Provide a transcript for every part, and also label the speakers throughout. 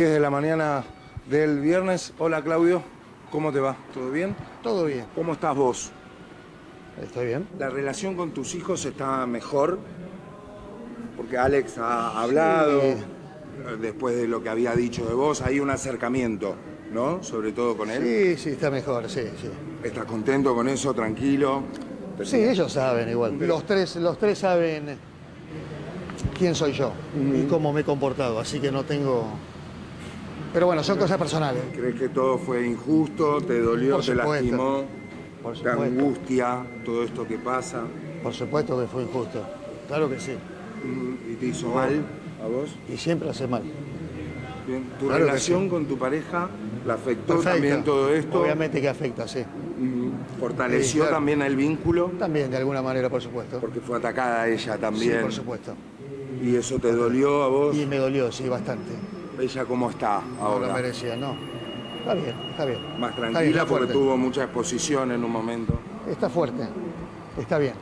Speaker 1: 10 de la mañana del viernes. Hola Claudio, ¿cómo te va? ¿Todo bien?
Speaker 2: Todo bien,
Speaker 1: ¿Cómo estás vos?
Speaker 2: estoy bien.
Speaker 1: ¿La relación con tus hijos está mejor? Porque Alex ha hablado,
Speaker 2: Sí.
Speaker 1: después de lo que había dicho de vos, hay un acercamiento, ¿no? Sobre todo con él.
Speaker 2: Sí, sí, está mejor, sí, sí.
Speaker 1: ¿Estás contento con eso? ¿Tranquilo?
Speaker 2: Sí, ellos saben igual. Los tres, los tres saben quién soy yo y cómo me he comportado, así que no tengo... Pero bueno, son cosas personales.
Speaker 1: ¿Crees que todo fue injusto? ¿Te dolió?
Speaker 2: Por
Speaker 1: ¿Te lastimó?
Speaker 2: Por
Speaker 1: ¿Te angustia todo esto que pasa?
Speaker 2: Por supuesto que fue injusto. Claro que sí.
Speaker 1: ¿Y te hizo mal a vos?
Speaker 2: Y siempre hace mal.
Speaker 1: Bien. ¿Tu
Speaker 2: Claro
Speaker 1: relación
Speaker 2: sí.
Speaker 1: con tu pareja la afectó
Speaker 2: Perfecto.
Speaker 1: también todo esto?
Speaker 2: Obviamente que afecta, sí.
Speaker 1: Mm, ¿Fortaleció
Speaker 2: Sí, claro.
Speaker 1: también el vínculo?
Speaker 2: También, de alguna manera, por supuesto.
Speaker 1: Porque fue atacada ella
Speaker 2: Sí,
Speaker 1: también.
Speaker 2: por supuesto.
Speaker 1: ¿Y eso te dolió a vos?
Speaker 2: Y me dolió, sí, bastante.
Speaker 1: ¿Ella cómo está
Speaker 2: No
Speaker 1: ahora?
Speaker 2: lo merecía, no. Está bien, está bien.
Speaker 1: Más
Speaker 2: bien,
Speaker 1: tranquila porque
Speaker 2: fuerte.
Speaker 1: tuvo mucha exposición en un momento.
Speaker 2: Está fuerte. Está bien.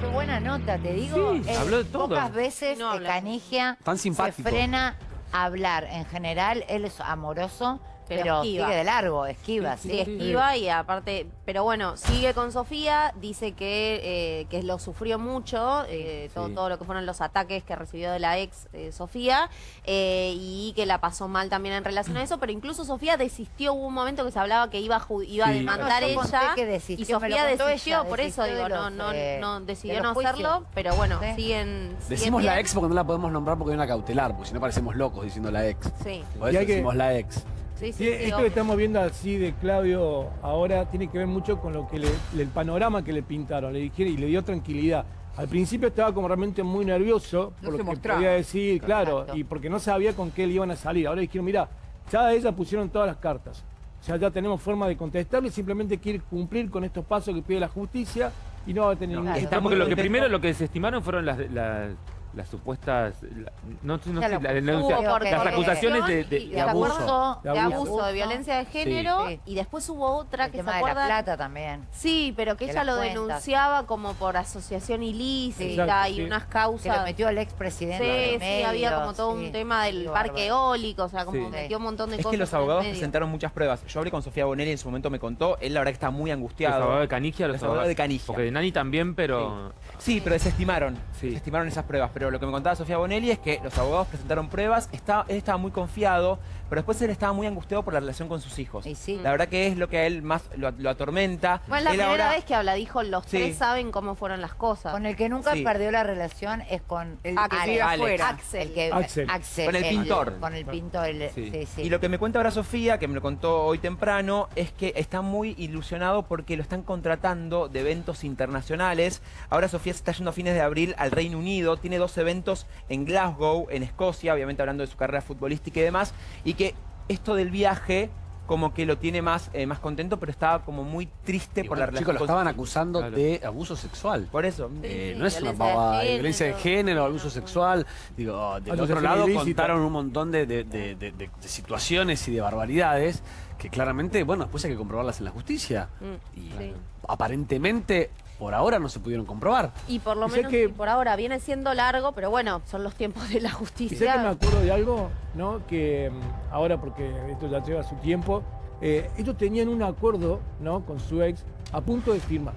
Speaker 3: Qué buena nota, te digo.
Speaker 4: Sí, habló de todo.
Speaker 3: Pocas veces
Speaker 5: No
Speaker 3: que. Canigia
Speaker 4: Tan
Speaker 3: se frena a hablar. En general, él es amoroso,
Speaker 5: Pero
Speaker 3: pero,
Speaker 5: esquiva.
Speaker 3: sigue de largo, esquiva, sí.
Speaker 5: Sí, esquiva y aparte, pero bueno, sigue con Sofía, dice que, eh, que lo sufrió mucho, eh, todo,
Speaker 4: Sí.
Speaker 5: todo lo que fueron los ataques que recibió de la ex eh, Sofía, eh, y que la pasó mal también en relación a eso, pero incluso Sofía desistió, hubo un momento que se hablaba que iba a, iba a demandar
Speaker 3: No,
Speaker 5: ella,
Speaker 3: que desistió,
Speaker 5: y Sofía desistió,
Speaker 3: ella,
Speaker 5: por eso digo, no, no, no
Speaker 3: de
Speaker 5: decidió no hacerlo, pero bueno,
Speaker 3: Sí.
Speaker 5: siguen...
Speaker 4: Decimos
Speaker 5: siguen
Speaker 4: la ex porque no la podemos nombrar porque hay una cautelar, porque si no parecemos locos diciendo la ex.
Speaker 5: Sí,
Speaker 4: Por eso
Speaker 6: que-
Speaker 4: decimos la ex.
Speaker 5: Sí, sí,
Speaker 6: Sí,
Speaker 5: sí,
Speaker 6: esto que estamos viendo así de Claudio ahora tiene que ver mucho con lo que le- el panorama que le pintaron, le dijeron y le dio tranquilidad. Al principio estaba como realmente muy nervioso por
Speaker 7: No
Speaker 6: lo que
Speaker 7: mostraba.
Speaker 6: podía decir, claro, y porque no sabía con qué le iban a salir. Ahora dijeron, mira, ya a ella pusieron todas las cartas. O sea, ya tenemos forma de contestarle, simplemente quiere cumplir con estos pasos que pide la justicia y no va a tener ningún
Speaker 3: Claro.
Speaker 4: Porque lo que primero lo que desestimaron fueron las, las, las supuestas la- no, sé, la denuncia- las acusaciones de, de- de
Speaker 5: ¿te
Speaker 4: abuso.
Speaker 6: De
Speaker 5: de
Speaker 6: abuso.
Speaker 5: abuso, de violencia de género
Speaker 3: Sí.
Speaker 5: y después hubo otra
Speaker 3: El
Speaker 5: que se
Speaker 3: tema de la
Speaker 5: acuerda
Speaker 3: plata también.
Speaker 5: sí pero que
Speaker 3: de
Speaker 5: ella lo
Speaker 3: cuentas.
Speaker 5: denunciaba como por asociación ilícita
Speaker 6: Exacto,
Speaker 5: y
Speaker 6: sí.
Speaker 5: unas
Speaker 3: Que
Speaker 5: causas
Speaker 3: lo metió el
Speaker 5: sí,
Speaker 3: expresidente. en
Speaker 5: sí,
Speaker 3: medio,
Speaker 5: había como todo
Speaker 3: sí.
Speaker 5: un tema del
Speaker 3: Sí,
Speaker 5: parque
Speaker 3: bárbaro.
Speaker 5: eólico, o sea, como
Speaker 4: Sí.
Speaker 5: metió un montón de
Speaker 8: Es
Speaker 5: cosas.
Speaker 8: que los abogados presentaron muchas pruebas. Yo hablé con Sofía Bonelli en su momento me contó. Él la verdad que está muy
Speaker 4: Los
Speaker 8: angustiado.
Speaker 4: abogados de Canigia, los,
Speaker 8: Los abogados de Canigia.
Speaker 4: Porque de Nani también, pero
Speaker 8: Sí, pero desestimaron.
Speaker 4: Sí.
Speaker 8: Desestimaron esas pruebas. Pero lo que me contaba Sofía Bonelli es que los abogados presentaron pruebas. Está, él estaba muy confiado, pero después él estaba muy angustiado por la relación con sus hijos.
Speaker 3: Y sí.
Speaker 8: La verdad que es lo que a él más lo, lo atormenta.
Speaker 5: Bueno, es la
Speaker 8: Él
Speaker 5: primera
Speaker 8: ahora-
Speaker 5: vez que habla, dijo, los
Speaker 8: Sí.
Speaker 5: tres saben cómo fueron las cosas.
Speaker 3: Con el que nunca
Speaker 8: Sí.
Speaker 3: perdió la relación es con
Speaker 7: El
Speaker 5: Axel.
Speaker 7: que
Speaker 8: Alex.
Speaker 5: Axel.
Speaker 3: el que
Speaker 6: Axel.
Speaker 8: Con el pintor.
Speaker 3: Con el pintor, el-
Speaker 4: Sí.
Speaker 3: sí, sí.
Speaker 8: Y lo que me cuenta ahora Sofía, que me lo contó hoy temprano, es que está muy ilusionado porque lo están contratando de eventos internacionales. Ahora Sofía se está yendo a fines de abril al Reino Unido, tiene dos eventos en Glasgow, en Escocia, obviamente hablando de su carrera futbolística y demás, y que esto del viaje como que lo tiene más, eh, más contento, pero estaba como muy triste
Speaker 4: Y
Speaker 8: por
Speaker 4: bueno,
Speaker 8: la relación
Speaker 4: chicos lo estaban acusando
Speaker 8: Claro.
Speaker 4: de abuso sexual.
Speaker 8: Por eso.
Speaker 4: Eh,
Speaker 5: sí,
Speaker 4: no es una
Speaker 5: violencia de
Speaker 4: pavada
Speaker 5: género.
Speaker 4: violencia de género, abuso sexual. Digo, del otro lado
Speaker 6: ilícita.
Speaker 4: contaron un montón de, de- de- de- de- de situaciones y de barbaridades que claramente, bueno, después hay que comprobarlas en la justicia.
Speaker 5: Mm,
Speaker 4: Y
Speaker 5: sí.
Speaker 4: aparentemente, por ahora no se pudieron comprobar.
Speaker 5: Y por lo
Speaker 6: Y
Speaker 5: menos
Speaker 6: que-
Speaker 5: y por ahora viene siendo largo, pero bueno, son los tiempos de la
Speaker 6: Y sé que me
Speaker 5: justicia.
Speaker 6: acuerdo de algo, ¿no? Que mm, ahora, porque esto ya lleva su tiempo, eh, ellos tenían un acuerdo, ¿no? Con su ex a punto de firmar.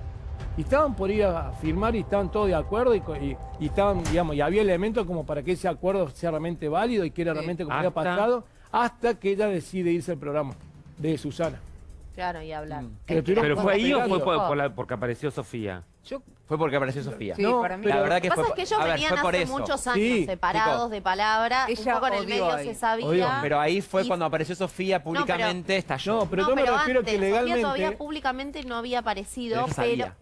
Speaker 6: Y estaban por ir a firmar y estaban todos de acuerdo y, co- y- y estaban, digamos, y había elementos como para que ese acuerdo sea realmente válido y que era realmente como había
Speaker 4: Hasta-
Speaker 6: pasado, hasta que ella decide irse al programa de Susana.
Speaker 5: Claro, y hablar.
Speaker 8: Mm.
Speaker 6: Que estuvieron
Speaker 4: ¿Pero fue ahí o fue por- por la- porque apareció Sofía?
Speaker 8: Yo, fue porque apareció Sofía.
Speaker 7: Sí,
Speaker 6: No,
Speaker 7: para mí.
Speaker 6: pero-
Speaker 8: La verdad
Speaker 5: Lo
Speaker 8: que
Speaker 5: que pasa
Speaker 8: fue,
Speaker 5: es que ellos
Speaker 8: ver,
Speaker 5: venían
Speaker 8: por
Speaker 5: hace
Speaker 8: eso.
Speaker 5: muchos años
Speaker 6: Sí,
Speaker 5: separados
Speaker 8: chicos.
Speaker 5: de palabra,
Speaker 7: Ella
Speaker 5: un poco en el medio
Speaker 7: ahí.
Speaker 5: se sabía.
Speaker 6: Odió,
Speaker 8: Pero ahí fue
Speaker 5: Y-
Speaker 8: cuando apareció Sofía públicamente, estalló.
Speaker 6: No, pero
Speaker 5: no,
Speaker 6: yo me
Speaker 5: pero
Speaker 6: refiero
Speaker 5: antes,
Speaker 6: que
Speaker 5: Sofía
Speaker 6: legalmente...
Speaker 5: todavía públicamente no había aparecido,
Speaker 8: Pero ella
Speaker 5: pero,
Speaker 8: sabía.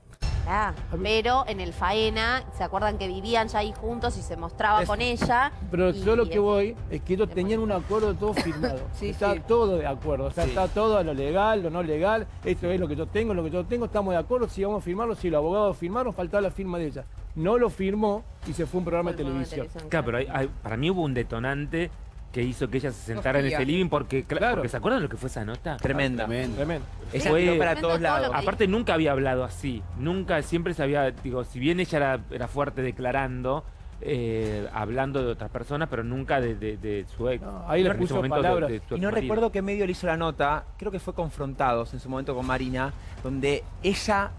Speaker 5: Ah, pero en el faena, ¿se acuerdan que vivían ya ahí juntos y se mostraba con ella?
Speaker 6: Pero
Speaker 5: Y-
Speaker 6: yo lo que
Speaker 5: es-
Speaker 6: voy es que ellos tenían un acuerdo todo firmado.
Speaker 7: Sí,
Speaker 6: está
Speaker 7: sí.
Speaker 6: todo de acuerdo. O sea,
Speaker 8: Sí.
Speaker 6: está todo a lo legal, lo no legal. Esto es lo que yo tengo, lo que yo tengo. Estamos de acuerdo. Si vamos a firmarlo, si los abogados firmaron, faltaba la firma de ella. No lo firmó y se fue a un programa de televisión.
Speaker 4: Claro, pero hay- hay- para mí hubo un detonante que hizo que ella se sentara en ese living porque, cla-
Speaker 6: Claro.
Speaker 4: porque ¿se acuerdan lo que fue esa nota?
Speaker 8: Tremenda.
Speaker 4: Tremendo.
Speaker 6: Tremendo.
Speaker 8: Ella
Speaker 4: Fue-
Speaker 8: tiró para todos lados.
Speaker 4: Aparte nunca había hablado así, nunca, siempre se había, digo, si bien ella era, era fuerte declarando,
Speaker 7: eh, hablando de otras personas, pero nunca de, de- de su ex.
Speaker 6: No, ahí le puso palabras.
Speaker 7: de su
Speaker 8: Y no recuerdo qué medio le hizo la nota, creo que fue Confrontados en su momento con Marina, donde ella,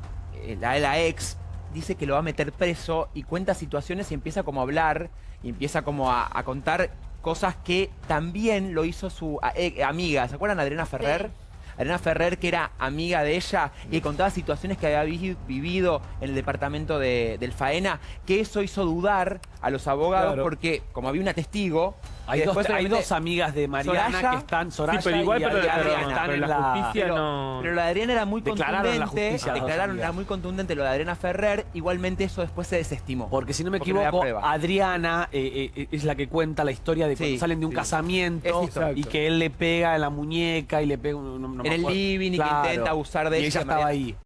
Speaker 8: eh, la, la ex, dice que lo va a meter preso y cuenta situaciones y empieza como a hablar y empieza como a, a contar cosas que también lo hizo su eh, amiga. ¿Se acuerdan Adriana Ferrer? Adriana Ferrer, que era amiga de ella y contaba situaciones que había vi- vivido en el departamento de- del Faena, que eso hizo dudar a los abogados
Speaker 6: Claro.
Speaker 8: porque, como había una testigo,
Speaker 4: Hay, dos, hay amigas de Mariana
Speaker 8: Soraya.
Speaker 4: que están, Soraya
Speaker 7: Sí, pero igual,
Speaker 4: y
Speaker 7: pero,
Speaker 4: Adriana,
Speaker 7: pero-
Speaker 4: están
Speaker 7: pero
Speaker 4: en
Speaker 7: la
Speaker 4: la...
Speaker 7: justicia
Speaker 8: pero,
Speaker 7: no...
Speaker 8: pero lo de Adriana era muy
Speaker 4: Declararon la
Speaker 8: contundente.
Speaker 4: justicia dos
Speaker 8: declararon, era muy contundente lo de Adriana Ferrer. Igualmente eso después se desestimó.
Speaker 4: Porque si no me
Speaker 8: no
Speaker 4: equivoco. Adriana eh, eh, es la que cuenta la historia de cuando
Speaker 8: Sí,
Speaker 4: salen de un
Speaker 8: sí.
Speaker 4: casamiento y que él le pega en la muñeca y le pega... no- no me
Speaker 8: En el
Speaker 4: acuerdo.
Speaker 8: living y que
Speaker 4: Claro.
Speaker 8: intenta abusar de
Speaker 4: y ella,
Speaker 8: que
Speaker 4: estaba
Speaker 8: Mariana-
Speaker 4: ahí.